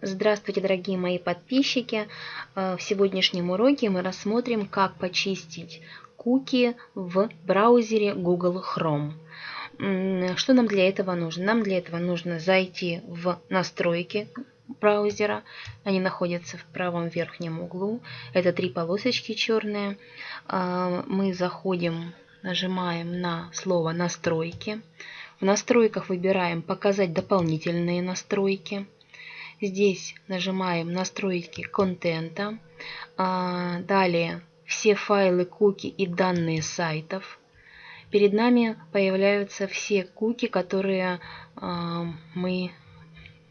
Здравствуйте, дорогие мои подписчики! Э, в сегодняшнем уроке мы рассмотрим, как почистить куки в браузере Google Chrome. Что нам для этого нужно? Нам для этого нужно зайти в настройки браузера. Они находятся в правом верхнем углу. Это три полосочки черные. Э, мы заходим, нажимаем на слово «Настройки». В настройках выбираем «Показать дополнительные настройки». Здесь нажимаем «Настройки контента». А, далее «Все файлы, куки и данные сайтов». Перед нами появляются все куки, которые а, мы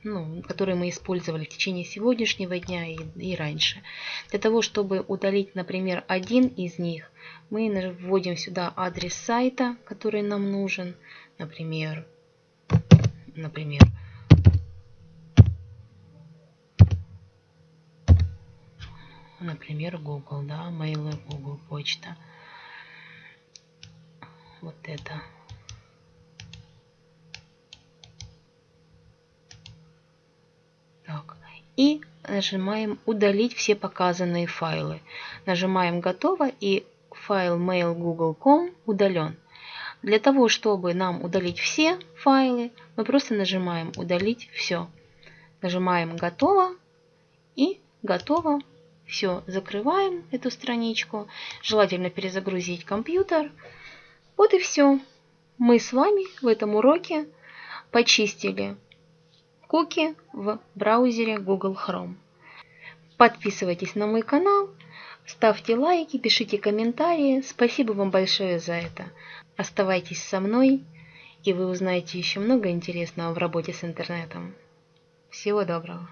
ну, которые мы использовали в течение сегодняшнего дня и, и раньше. Для того, чтобы удалить, например, один из них, мы вводим сюда адрес сайта, который нам нужен, например, например, например, Google, да, mail Google почта. Вот это. Так. И нажимаем удалить все показанные файлы. Нажимаем готово и файл mail google.com удален. Для того, чтобы нам удалить все файлы, мы просто нажимаем «Удалить все». Нажимаем «Готово» и «Готово». Все, закрываем эту страничку. Желательно перезагрузить компьютер. Вот и все. Мы с вами в этом уроке почистили куки в браузере Google Chrome. Подписывайтесь на мой канал, ставьте лайки, пишите комментарии. Спасибо вам большое за это. Оставайтесь со мной, и вы узнаете еще много интересного в работе с интернетом. Всего доброго!